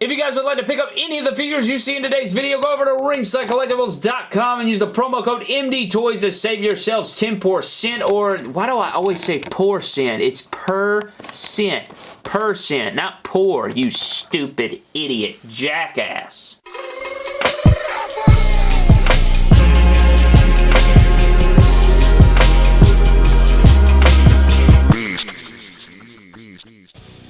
If you guys would like to pick up any of the figures you see in today's video, go over to ringsidecollectibles.com and use the promo code MDTOYS to save yourselves 10% or why do I always say percent? It's per cent. Not poor, you stupid idiot jackass.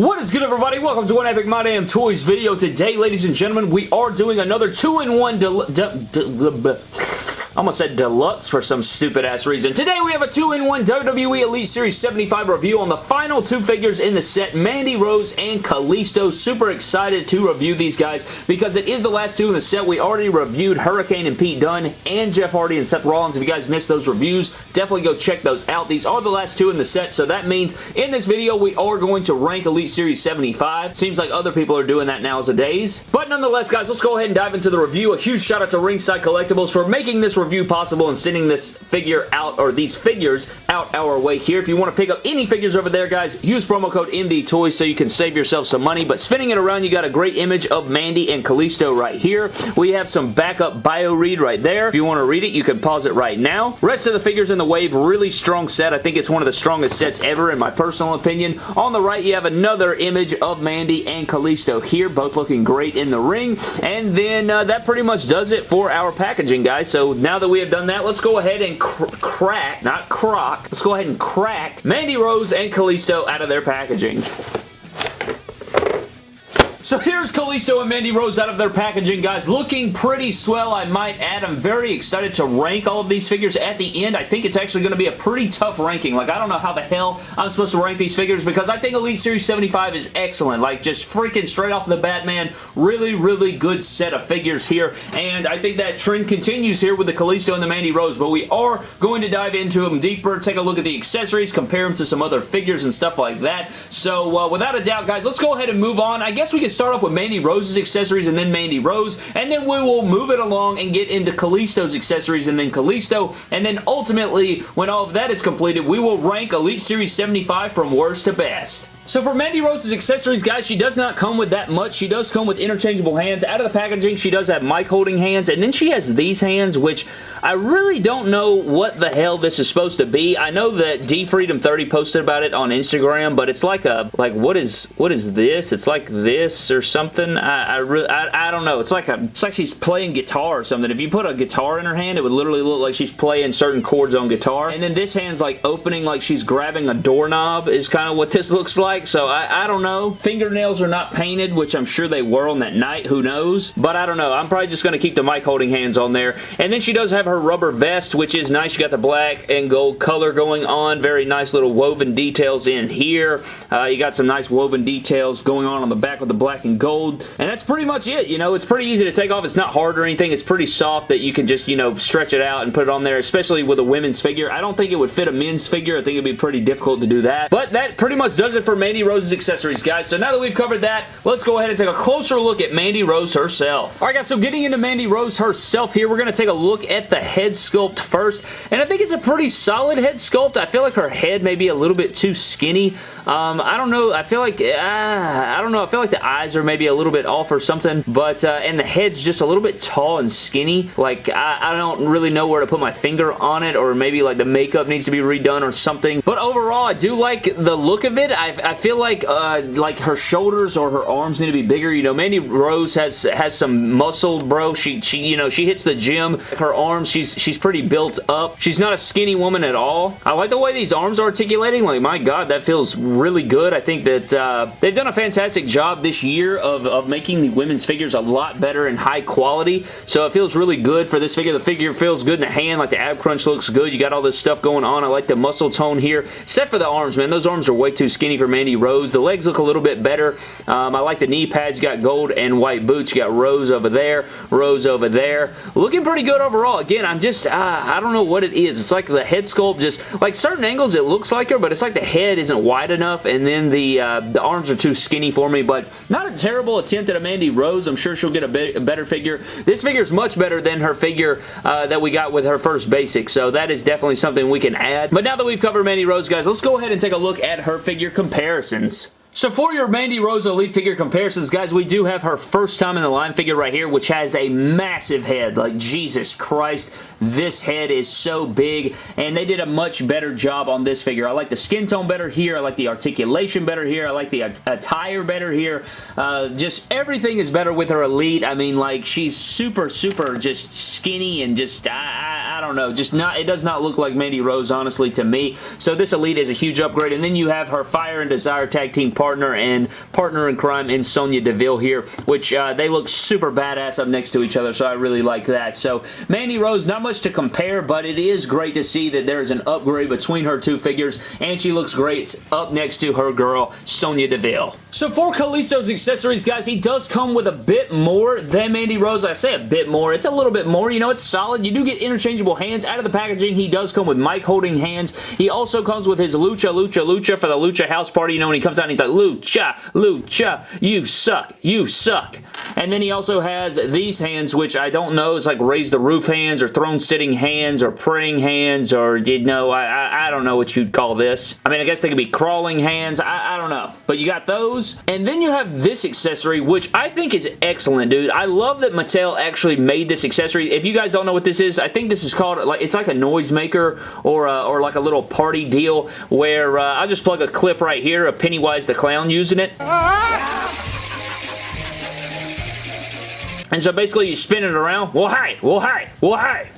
What is good everybody? Welcome to an Epic My Damn Toys video. Today, ladies and gentlemen, we are doing another 2-in-1 almost said deluxe for some stupid ass reason. Today we have a 2-in-1 WWE Elite Series 75 review on the final two figures in the set, Mandy Rose and Kalisto. Super excited to review these guys because it is the last two in the set. We already reviewed Hurricane and Pete Dunne and Jeff Hardy and Seth Rollins. If you guys missed those reviews, definitely go check those out. These are the last two in the set, so that means in this video we are going to rank Elite Series 75. Seems like other people are doing that nowadays. But nonetheless, guys, let's go ahead and dive into the review. A huge shout out to Ringside Collectibles for making this review possible and sending this figure out, or these figures out our way here. If you want to pick up any figures over there, guys, use promo code MDTOYS so you can save yourself some money. But spinning it around, you got a great image of Mandy and Kalisto right here. We have some backup bio read right there. If you want to read it, you can pause it right now. Rest of the figures in the wave, really strong set. I think it's one of the strongest sets ever in my personal opinion. On the right, you have another image of Mandy and Kalisto here, both looking great in the ring. And then uh, that pretty much does it for our packaging, guys. So now that we have done that, let's go ahead and cr crack, not crock, let's go ahead and crack Mandy Rose and Kalisto out of their packaging. So here's Kalisto and Mandy Rose out of their packaging, guys. Looking pretty swell, I might add. I'm very excited to rank all of these figures at the end. I think it's actually going to be a pretty tough ranking. Like, I don't know how the hell I'm supposed to rank these figures because I think Elite Series 75 is excellent. Like, just freaking straight off the Batman, really, really good set of figures here. And I think that trend continues here with the Kalisto and the Mandy Rose. But we are going to dive into them deeper, take a look at the accessories, compare them to some other figures and stuff like that. So, uh, without a doubt, guys, let's go ahead and move on. I guess we can start off with Mandy Rose's accessories and then Mandy Rose, and then we will move it along and get into Kalisto's accessories and then Kalisto, and then ultimately, when all of that is completed, we will rank Elite Series 75 from worst to best. So for Mandy Rose's accessories, guys, she does not come with that much. She does come with interchangeable hands. Out of the packaging, she does have mic holding hands, and then she has these hands, which I really don't know what the hell this is supposed to be. I know that DFreedom30 posted about it on Instagram, but it's like a, like, what is, what is this? It's like this or something. I, I really, I, I don't know. It's like a, it's like she's playing guitar or something. If you put a guitar in her hand, it would literally look like she's playing certain chords on guitar. And then this hand's like opening like she's grabbing a doorknob is kind of what this looks like like, so I, I don't know. Fingernails are not painted, which I'm sure they were on that night. Who knows? But I don't know. I'm probably just going to keep the mic holding hands on there. And then she does have her rubber vest, which is nice. You got the black and gold color going on. Very nice little woven details in here. Uh, you got some nice woven details going on on the back with the black and gold. And that's pretty much it. You know, it's pretty easy to take off. It's not hard or anything. It's pretty soft that you can just, you know, stretch it out and put it on there, especially with a women's figure. I don't think it would fit a men's figure. I think it'd be pretty difficult to do that. But that pretty much does it for me Mandy Rose's accessories, guys. So now that we've covered that, let's go ahead and take a closer look at Mandy Rose herself. Alright guys, so getting into Mandy Rose herself here, we're going to take a look at the head sculpt first. And I think it's a pretty solid head sculpt. I feel like her head may be a little bit too skinny. Um, I don't know. I feel like, uh, I don't know. I feel like the eyes are maybe a little bit off or something. But, uh, and the head's just a little bit tall and skinny. Like, I, I don't really know where to put my finger on it. Or maybe like the makeup needs to be redone or something. But overall, I do like the look of it. I, I feel like, uh, like her shoulders or her arms need to be bigger. You know, Mandy Rose has, has some muscle, bro. She, she, you know, she hits the gym. Her arms, she's, she's pretty built up. She's not a skinny woman at all. I like the way these arms are articulating. Like, my God, that feels really good. I think that uh, they've done a fantastic job this year of, of making the women's figures a lot better and high quality. So it feels really good for this figure. The figure feels good in the hand. Like the ab crunch looks good. You got all this stuff going on. I like the muscle tone here. Except for the arms, man. Those arms are way too skinny for Mandy Rose. The legs look a little bit better. Um, I like the knee pads. You got gold and white boots. You got Rose over there. Rose over there. Looking pretty good overall. Again, I'm just, uh, I don't know what it is. It's like the head sculpt just, like certain angles it looks like her, but it's like the head isn't wide enough and then the, uh, the arms are too skinny for me, but not a terrible attempt at a Mandy Rose. I'm sure she'll get a, bit, a better figure. This figure is much better than her figure uh, that we got with her first basic, so that is definitely something we can add. But now that we've covered Mandy Rose, guys, let's go ahead and take a look at her figure comparisons. So for your Mandy Rose Elite figure comparisons, guys, we do have her first time in the line figure right here, which has a massive head. Like, Jesus Christ, this head is so big, and they did a much better job on this figure. I like the skin tone better here. I like the articulation better here. I like the attire better here. Uh, just everything is better with her Elite. I mean, like, she's super, super just skinny and just, I don't know, just not, it does not look like Mandy Rose, honestly, to me. So this Elite is a huge upgrade, and then you have her Fire and Desire Tag Team partner and partner in crime in Sonya Deville here, which uh, they look super badass up next to each other, so I really like that. So Mandy Rose, not much to compare, but it is great to see that there's an upgrade between her two figures, and she looks great up next to her girl, Sonya Deville. So for Kalisto's accessories, guys, he does come with a bit more than Mandy Rose. I say a bit more. It's a little bit more. You know, it's solid. You do get interchangeable hands. Out of the packaging, he does come with mic holding hands. He also comes with his Lucha, Lucha, Lucha for the Lucha House Party. You know, when he comes out and he's like, Lucha, Lucha, you suck, you suck. And then he also has these hands, which I don't know, it's like raise the roof hands or throne sitting hands or praying hands or, you know, I, I, I don't know what you'd call this. I mean, I guess they could be crawling hands. I, I don't know. But you got those. And then you have this accessory, which I think is excellent, dude. I love that Mattel actually made this accessory. If you guys don't know what this is, I think this is called, like, it's like a noisemaker or, uh, or like a little party deal where uh, I'll just plug a clip right here of Pennywise the Clown using it. And so basically you spin it around. Well, hey, well, hey, well, hey.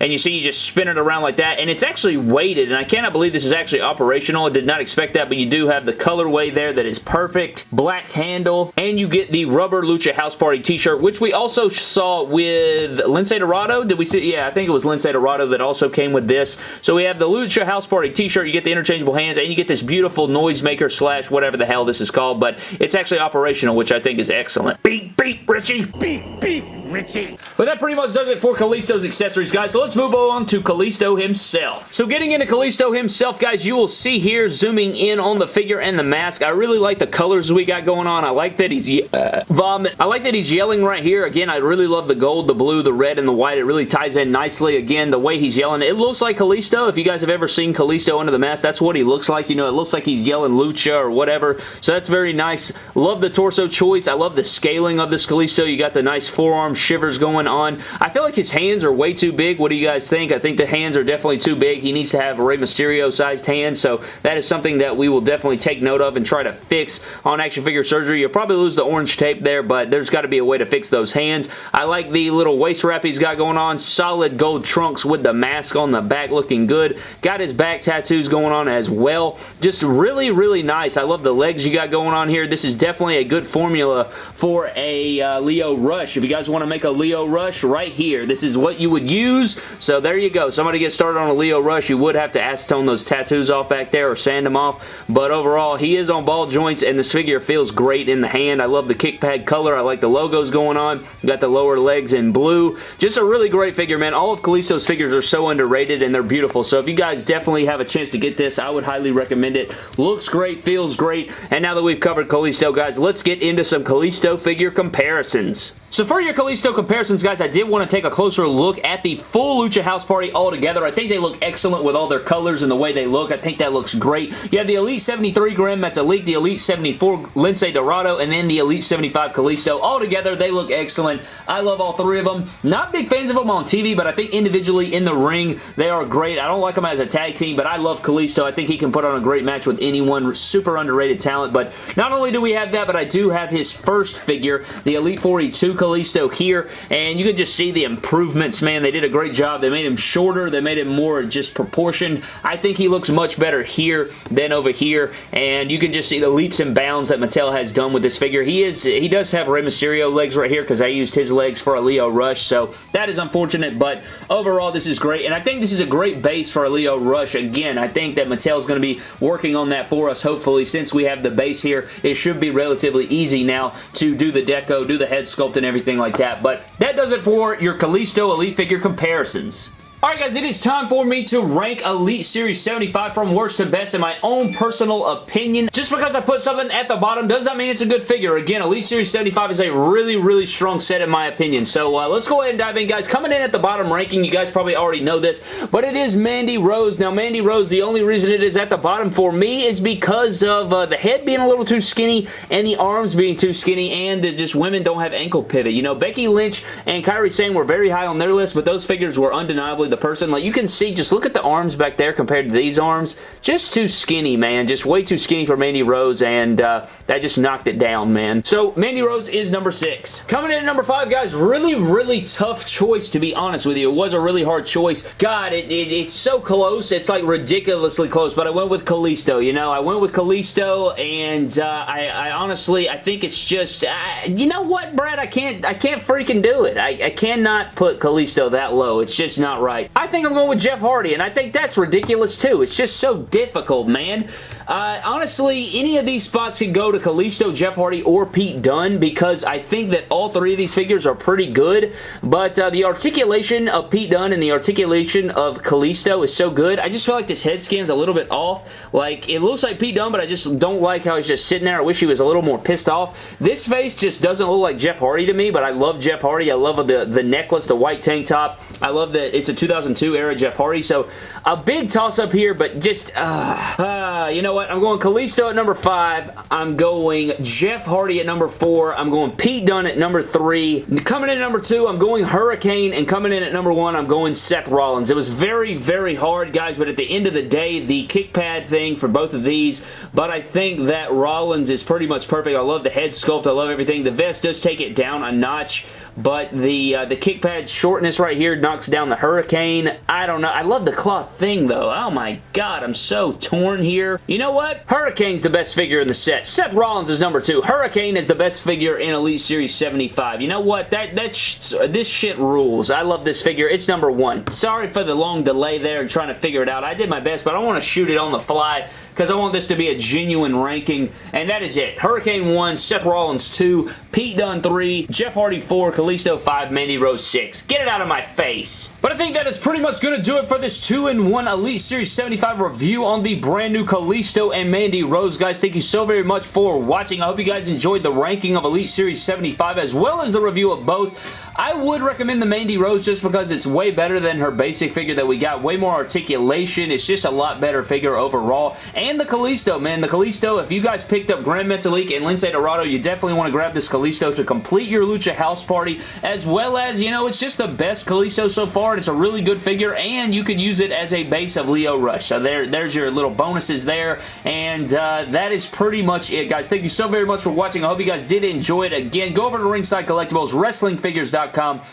And you see you just spin it around like that, and it's actually weighted, and I cannot believe this is actually operational. I did not expect that, but you do have the colorway there that is perfect. Black handle, and you get the rubber Lucha House Party t-shirt, which we also saw with Lince Dorado. Did we see? Yeah, I think it was Lince Dorado that also came with this. So we have the Lucha House Party t-shirt, you get the interchangeable hands, and you get this beautiful noisemaker slash whatever the hell this is called, but it's actually operational, which I think is excellent. Beep, beep, Richie. Beep, beep, Richie. But that pretty much does it for Kalisto's accessories, guys. So let's move on to Kalisto himself. So getting into Kalisto himself, guys, you will see here, zooming in on the figure and the mask, I really like the colors we got going on. I like that he's uh, vomit. I like that he's yelling right here. Again, I really love the gold, the blue, the red, and the white. It really ties in nicely. Again, the way he's yelling, it looks like Kalisto. If you guys have ever seen Kalisto under the mask, that's what he looks like. You know, it looks like he's yelling Lucha or whatever. So that's very nice. Love the torso choice. I love the scaling of this Kalisto. You got the nice forearm shivers going on. I feel like his hands are way too big. What do you guys think? I think the hands are definitely too big. He needs to have Rey Mysterio sized hands, so that is something that we will definitely take note of and try to fix on action figure surgery. You'll probably lose the orange tape there, but there's got to be a way to fix those hands. I like the little waist wrap he's got going on. Solid gold trunks with the mask on the back looking good. Got his back tattoos going on as well. Just really, really nice. I love the legs you got going on here. This is definitely a good formula for a uh, Lio Rush. If you guys want to make a Lio Rush, right here. This is what you would use. So there you go. Somebody get started on a Lio Rush, you would have to acetone those tattoos off back there or sand them off. But overall, he is on ball joints and this figure feels great in the hand. I love the kick pad color. I like the logos going on. got the lower legs in blue. Just a really great figure, man. All of Kalisto's figures are so underrated and they're beautiful. So if you guys definitely have a chance to get this, I would highly recommend it. Looks great, feels great. And now that we've covered Kalisto, guys, let's get into some Kalisto figure comparisons. So for your Kalisto comparisons, guys, I did want to take a closer look at the full Lucha House Party altogether. I think they look excellent with all their colors and the way they look. I think that looks great. You have the Elite 73 Grim, Elite, the Elite 74 Lince Dorado, and then the Elite 75 Kalisto. All together, they look excellent. I love all three of them. Not big fans of them on TV, but I think individually in the ring, they are great. I don't like them as a tag team, but I love Kalisto. I think he can put on a great match with anyone. Super underrated talent, but not only do we have that, but I do have his first figure, the Elite 42 Kalisto here, and you can just see the improvements, man. They did a great job. They made him shorter. They made him more just proportioned. I think he looks much better here than over here, and you can just see the leaps and bounds that Mattel has done with this figure. He is he does have Rey Mysterio legs right here because I used his legs for a Lio Rush, so that is unfortunate, but overall this is great, and I think this is a great base for a Lio Rush. Again, I think that Mattel is going to be working on that for us, hopefully, since we have the base here. It should be relatively easy now to do the deco, do the head sculpt, and everything like that. But that does it for your Kalisto Elite figure comparisons. Alright guys, it is time for me to rank Elite Series 75 from worst to best in my own personal opinion. Just because I put something at the bottom does not mean it's a good figure. Again, Elite Series 75 is a really, really strong set in my opinion. So uh, let's go ahead and dive in guys. Coming in at the bottom ranking, you guys probably already know this, but it is Mandy Rose. Now Mandy Rose, the only reason it is at the bottom for me is because of uh, the head being a little too skinny and the arms being too skinny and that just women don't have ankle pivot. You know, Becky Lynch and Kairi Sane were very high on their list, but those figures were undeniably the person. Like, you can see, just look at the arms back there compared to these arms. Just too skinny, man. Just way too skinny for Mandy Rose, and uh, that just knocked it down, man. So, Mandy Rose is number six. Coming in at number five, guys, really, really tough choice, to be honest with you. It was a really hard choice. God, it, it, it's so close. It's, like, ridiculously close, but I went with Kalisto, you know? I went with Kalisto, and uh, I, I, honestly, I think it's just, uh, you know what, Brad? I can't, I can't freaking do it. I, I cannot put Kalisto that low. It's just not right. I think I'm going with Jeff Hardy, and I think that's ridiculous too. It's just so difficult, man. Uh, honestly, any of these spots can go to Kalisto, Jeff Hardy, or Pete Dunne because I think that all three of these figures are pretty good, but uh, the articulation of Pete Dunne and the articulation of Kalisto is so good. I just feel like this head scan's a little bit off. Like, it looks like Pete Dunne, but I just don't like how he's just sitting there. I wish he was a little more pissed off. This face just doesn't look like Jeff Hardy to me, but I love Jeff Hardy. I love the, the necklace, the white tank top. I love that it's a 2002 era Jeff Hardy, so a big toss-up here, but just, uh, uh, you know what? What? I'm going Kalisto at number 5. I'm going Jeff Hardy at number 4. I'm going Pete Dunne at number 3. Coming in at number 2, I'm going Hurricane. And coming in at number 1, I'm going Seth Rollins. It was very, very hard, guys, but at the end of the day, the kick pad thing for both of these, but I think that Rollins is pretty much perfect. I love the head sculpt. I love everything. The vest does take it down a notch but the uh, the kick pad shortness right here knocks down the Hurricane. I don't know. I love the cloth thing, though. Oh, my God. I'm so torn here. You know what? Hurricane's the best figure in the set. Seth Rollins is number two. Hurricane is the best figure in Elite Series 75. You know what? That, that sh This shit rules. I love this figure. It's number one. Sorry for the long delay there and trying to figure it out. I did my best, but I want to shoot it on the fly because I want this to be a genuine ranking, and that is it. Hurricane 1, Seth Rollins 2, Pete Dunne 3, Jeff Hardy 4, Kalisto 5, Mandy Rose 6. Get it out of my face. But I think that is pretty much going to do it for this 2-in-1 Elite Series 75 review on the brand new Kalisto and Mandy Rose. Guys, thank you so very much for watching. I hope you guys enjoyed the ranking of Elite Series 75 as well as the review of both. I would recommend the Mandy Rose just because it's way better than her basic figure that we got. Way more articulation. It's just a lot better figure overall. And the Kalisto, man. The Kalisto, if you guys picked up Gran Metalik and Lince Dorado, you definitely want to grab this Kalisto to complete your Lucha House Party, as well as, you know, it's just the best Kalisto so far, it's a really good figure, and you could use it as a base of Lio Rush. So there, there's your little bonuses there, and uh, that is pretty much it, guys. Thank you so very much for watching. I hope you guys did enjoy it. Again, go over to Ringside Collectibles, WrestlingFigures.com,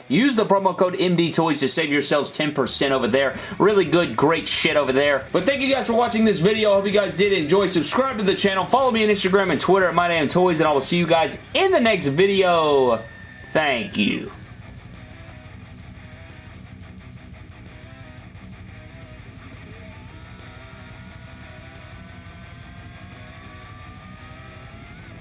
Use the promo code MDTOYS to save yourselves 10% over there. Really good, great shit over there. But thank you guys for watching this video. I hope you guys did enjoy. Subscribe to the channel. Follow me on Instagram and Twitter at MyDamnToys, and I will see you guys in the next video. Thank you.